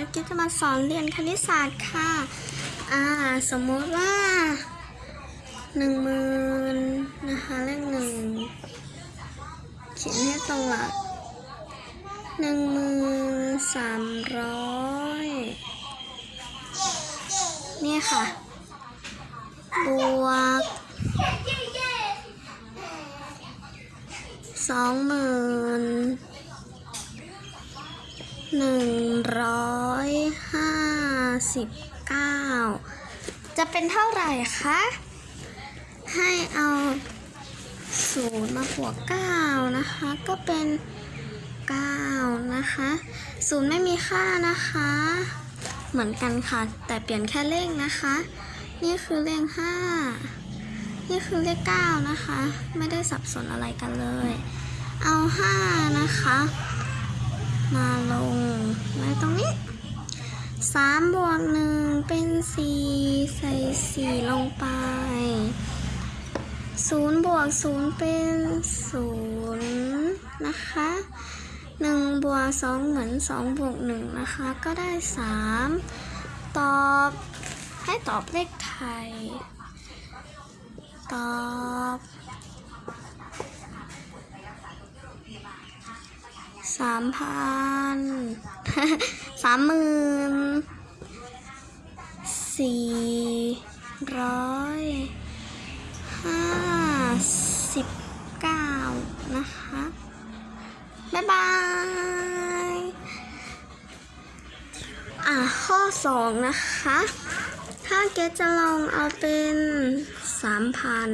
นะคะกิ๊จะมาสอนเรียนคณิตศาสตร์ค่ะ อ่า สมมติว่าหนึ่งหมื่นนะคะเลขหนึ่งเขียนให้ตรงหลักหนึ่งหมื่นสามร้อยนี่ค่ะ บวกสองหมื่น หนึ่งร้อยห้าสิบเก้าจะเป็นเท่าไหร่คะ ให้เอาศูนย์มาบวกเก้านะคะ ก็เป็นเก้านะคะศูนย์ไม่มีค่านะคะ เหมือนกันค่ะ แต่เปลี่ยนแค่เลขนะคะ นี่คือเลขห้านี่คือเลขเก้านะคะ ไม่ได้สับสนอะไรกันเลย เอาห้านะคะ มาลงไว้ตรงนี้สามบวกหนึ่งเป็นสี่ใส่สี่ลงไปศูนย์บวกศูนย์เป็นศูนย์นะคะหนึ่งบวกสองเหมือนสองบวกหนึ่งนะคะ ก็ได้สามตอบให้ตอบเลขไทย ตอบ สามพันสามหมื่นสี่ร้อยห้าสิบเก้านะคะ บ๊ายบาย อะข้อสองนะคะ ถ้าเกจะลองเอาเป็นสามพัน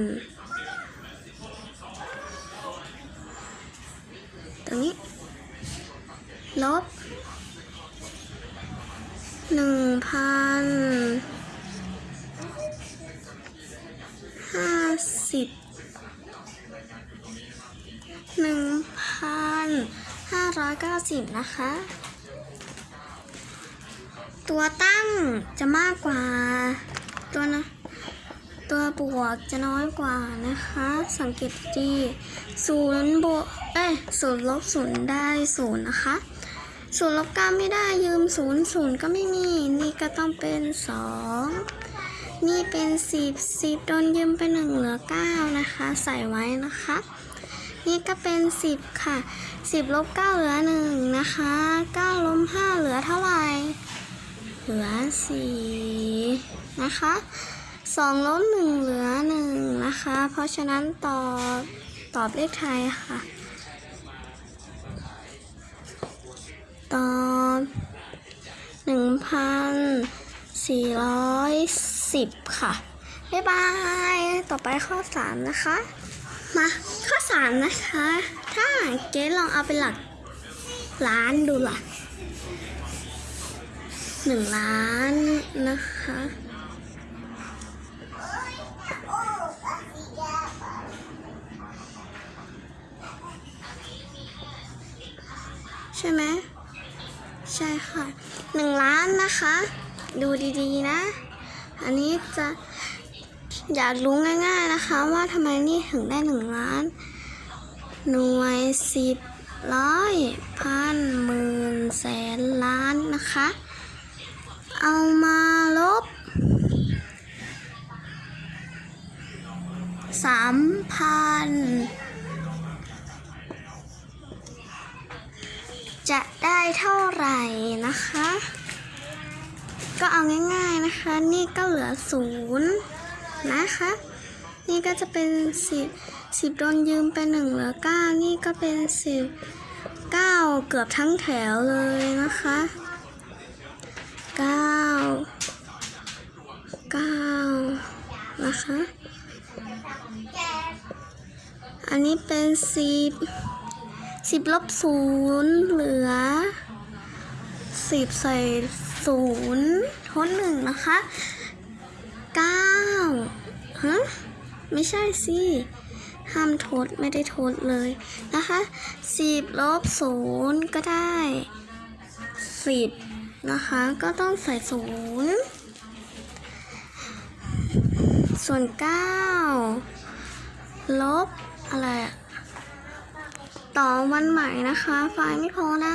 ตรงนี้ ลบหนึ่งพันห้าสิบหนึ่งพันห้าร้อยเก้าสิบนะคะ ตัวตั้งจะมากกว่าตัวนะตัวบวกจะน้อยกว่านะคะ สังเกตดีศูนย์บวกเอ้ยศูนย์ลบศูนย์ได้ศูนย์นะคะ ศูนย์ลบเก้าไม่ได้ยืมศูนย์ศูนย์ก็ไม่มี นี่ก็ต้องเป็นสองนี่เป็นสิบสิบโดนยืมไปหนึ่งเหลือเก้านะคะ ใส่ไว้นะคะ นี่ก็เป็นสิบค่ะสิบลบเก้าเหลือหนึ่งนะคะเก้าลบห้าเหลือเท่าไหร่เหลือสี่นะคะสองลบหนึ่งเหลือหนึ่งนะคะ เพราะฉะนั้นตอบตอบเลขไทยค่ะ ตอบหนึ่งพันสี่ร้อยสิบค่ะ บ๊ายบาย ต่อไปข้อสามนะคะ มาข้อสามนะคะ ถ้าเกรดลองเอาเป็นหลักล้านดูล่ะหนึ่งล้านนะคะใช่ไหม ใช่ค่ะหนึ่งล้านนะคะ ดูดีๆนะ อันนี้จะอยากรู้ง่าย ๆนะคะ ว่าทำไมนี่ถึงได้หนึ่งล้าน หน่วยสิบร้อยพันหมื่นแสนล้านนะคะ เอามาลบสามพัน จะได้เท่าไหร่นะคะ ก็เอาง่ายๆนะคะ นี่ก็เหลือศูนย์นะคะ นี่ก็จะเป็นสิบสิบโดนยืมไปหนึ่งเหลือเก้านี่ก็เป็นสิบเก้าเกือบทั้งแถวเลยนะคะเก้าเก้านะคะ อันนี้เป็นสิบ สิบลบศูนย์เหลือสิบใส่ศูนย์ทดหนึ่งนะคะเก้าฮะไม่ใช่สิห้ามทดไม่ได้ทดเลยนะคะสิบลบศูนย์ก็ได้สิบนะคะก็ต้องใส่ศูนย์ส่วนเก้าลบอะไรอะ ต่อวันใหม่นะคะ ไฟล์ไม่พอนะ